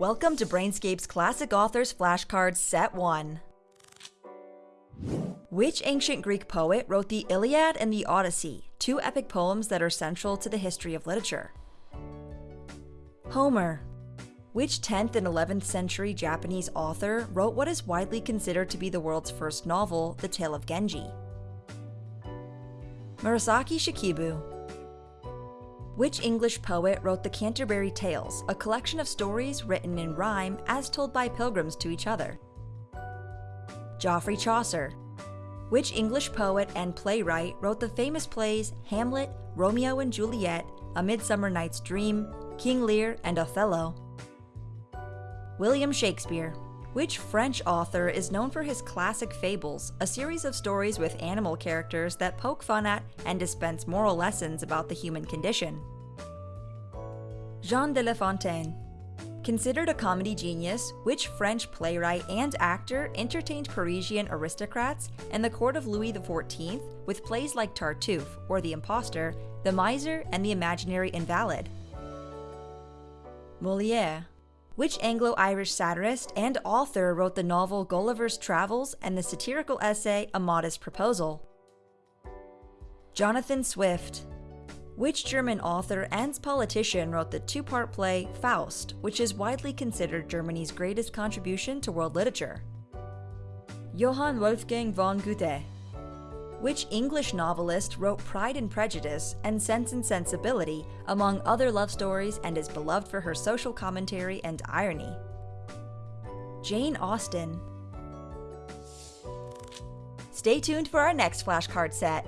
Welcome to Brainscape's Classic Authors Flashcards Set 1. Which ancient Greek poet wrote the Iliad and the Odyssey, two epic poems that are central to the history of literature? Homer. Which 10th and 11th century Japanese author wrote what is widely considered to be the world's first novel, The Tale of Genji? Murasaki Shikibu. Which English poet wrote the Canterbury Tales, a collection of stories written in rhyme as told by pilgrims to each other? Geoffrey Chaucer. Which English poet and playwright wrote the famous plays Hamlet, Romeo and Juliet, A Midsummer Night's Dream, King Lear, and Othello? William Shakespeare. Which French author is known for his classic fables, a series of stories with animal characters that poke fun at and dispense moral lessons about the human condition? Jean de La Fontaine. Considered a comedy genius, which French playwright and actor entertained Parisian aristocrats and the court of Louis XIV with plays like Tartuffe or The Impostor, The Miser, and The Imaginary Invalid? Moliere. Which Anglo Irish satirist and author wrote the novel Gulliver's Travels and the satirical essay A Modest Proposal? Jonathan Swift. Which German author and politician wrote the two part play Faust, which is widely considered Germany's greatest contribution to world literature? Johann Wolfgang von Goethe. Which English novelist wrote Pride and Prejudice and Sense and Sensibility, among other love stories, and is beloved for her social commentary and irony? Jane Austen. Stay tuned for our next flashcard set.